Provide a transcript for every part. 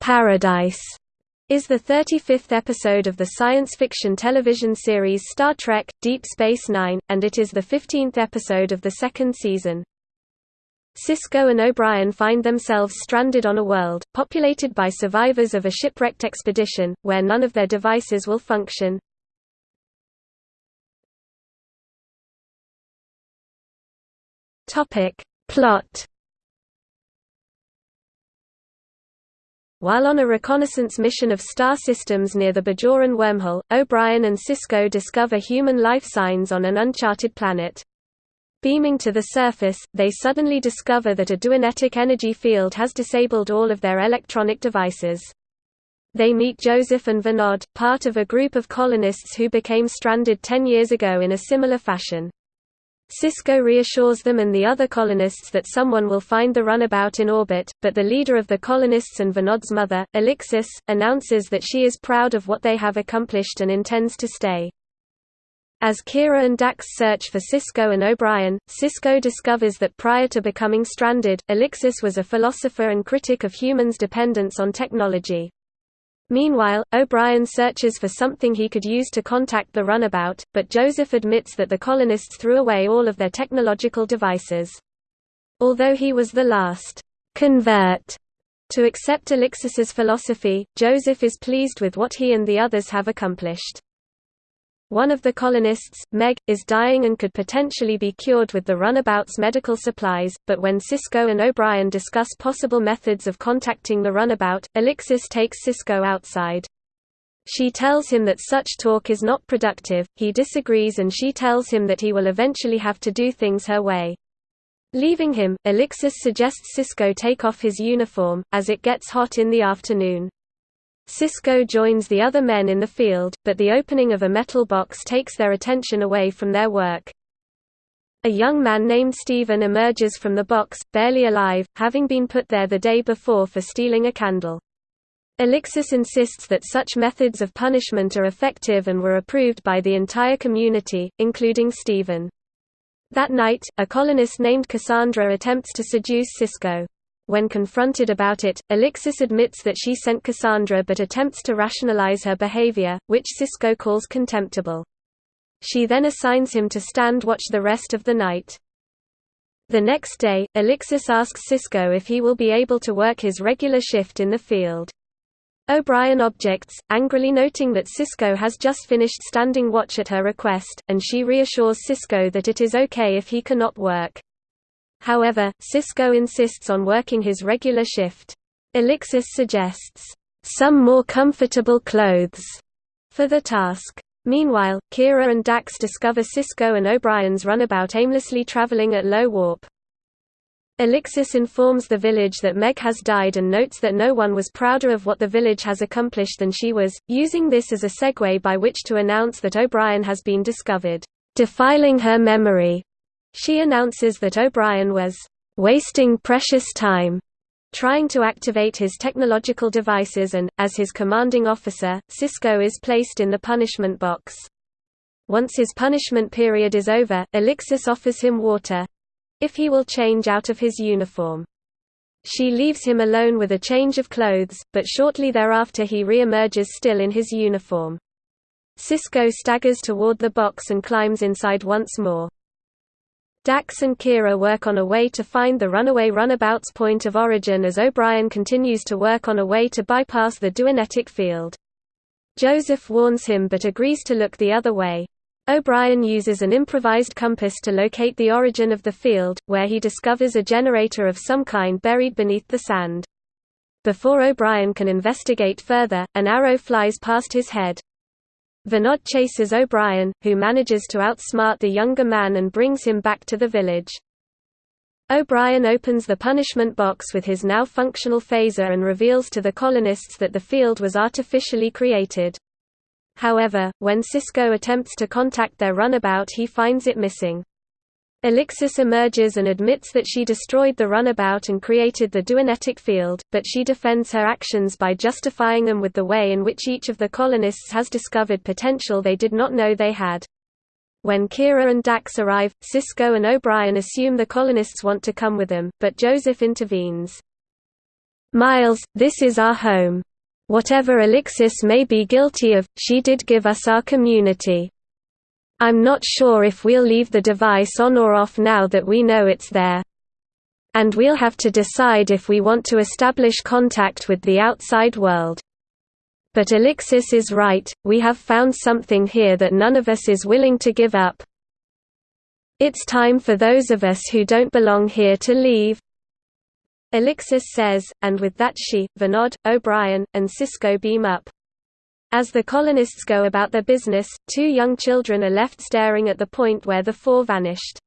Paradise is the 35th episode of the science fiction television series Star Trek Deep Space Nine, and it is the 15th episode of the second season. Sisko and O'Brien find themselves stranded on a world, populated by survivors of a shipwrecked expedition, where none of their devices will function. Plot While on a reconnaissance mission of star systems near the Bajoran wormhole, O'Brien and Sisko discover human life signs on an uncharted planet. Beaming to the surface, they suddenly discover that a duonetic energy field has disabled all of their electronic devices. They meet Joseph and Vinod, part of a group of colonists who became stranded ten years ago in a similar fashion. Sisko reassures them and the other colonists that someone will find the runabout in orbit, but the leader of the colonists and Vinod's mother, Alixus, announces that she is proud of what they have accomplished and intends to stay. As Kira and Dax search for Sisko and O'Brien, Sisko discovers that prior to becoming stranded, Alixus was a philosopher and critic of humans' dependence on technology. Meanwhile, O'Brien searches for something he could use to contact the runabout, but Joseph admits that the colonists threw away all of their technological devices. Although he was the last convert to accept Alixus's philosophy, Joseph is pleased with what he and the others have accomplished. One of the colonists, Meg, is dying and could potentially be cured with the runabout's medical supplies, but when Sisko and O'Brien discuss possible methods of contacting the runabout, Alixus takes Sisko outside. She tells him that such talk is not productive, he disagrees and she tells him that he will eventually have to do things her way. Leaving him, Alixus suggests Sisko take off his uniform, as it gets hot in the afternoon. Sisko joins the other men in the field, but the opening of a metal box takes their attention away from their work. A young man named Stephen emerges from the box, barely alive, having been put there the day before for stealing a candle. Alixus insists that such methods of punishment are effective and were approved by the entire community, including Stephen. That night, a colonist named Cassandra attempts to seduce Sisko. When confronted about it, Alixus admits that she sent Cassandra but attempts to rationalize her behavior, which Sisko calls contemptible. She then assigns him to stand watch the rest of the night. The next day, Alixus asks Sisko if he will be able to work his regular shift in the field. O'Brien objects, angrily noting that Sisko has just finished standing watch at her request, and she reassures Sisko that it is okay if he cannot work. However, Sisko insists on working his regular shift. Alixus suggests, "...some more comfortable clothes," for the task. Meanwhile, Kira and Dax discover Sisko and O'Brien's runabout aimlessly traveling at low warp. Alixus informs the village that Meg has died and notes that no one was prouder of what the village has accomplished than she was, using this as a segue by which to announce that O'Brien has been discovered, defiling her memory she announces that O'Brien was wasting precious time trying to activate his technological devices and, as his commanding officer, Sisko is placed in the punishment box. Once his punishment period is over, Alixus offers him water—if he will change out of his uniform. She leaves him alone with a change of clothes, but shortly thereafter he re-emerges still in his uniform. Sisko staggers toward the box and climbs inside once more. Dax and Kira work on a way to find the runaway runabout's point of origin as O'Brien continues to work on a way to bypass the duonetic field. Joseph warns him but agrees to look the other way. O'Brien uses an improvised compass to locate the origin of the field, where he discovers a generator of some kind buried beneath the sand. Before O'Brien can investigate further, an arrow flies past his head. Vinod chases O'Brien, who manages to outsmart the younger man and brings him back to the village. O'Brien opens the punishment box with his now functional phaser and reveals to the colonists that the field was artificially created. However, when Sisko attempts to contact their runabout he finds it missing. Alixus emerges and admits that she destroyed the runabout and created the duonetic field, but she defends her actions by justifying them with the way in which each of the colonists has discovered potential they did not know they had. When Kira and Dax arrive, Sisko and O'Brien assume the colonists want to come with them, but Joseph intervenes. Miles, this is our home. Whatever Alixus may be guilty of, she did give us our community. I'm not sure if we'll leave the device on or off now that we know it's there. And we'll have to decide if we want to establish contact with the outside world. But Alixus is right, we have found something here that none of us is willing to give up. It's time for those of us who don't belong here to leave. Alixus says, and with that she, Vinod, O'Brien, and Sisko beam up. As the colonists go about their business, two young children are left staring at the point where the four vanished.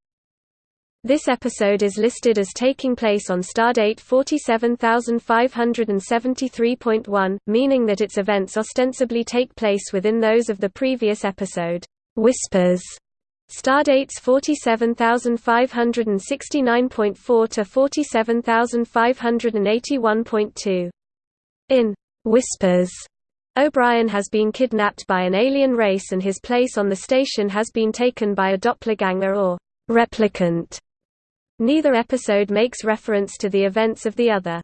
This episode is listed as taking place on stardate 47573.1, meaning that its events ostensibly take place within those of the previous episode, Whispers. Stardates 47569.4 to 47581.2. In Whispers, O'Brien has been kidnapped by an alien race and his place on the station has been taken by a doppelganger or replicant. Neither episode makes reference to the events of the other.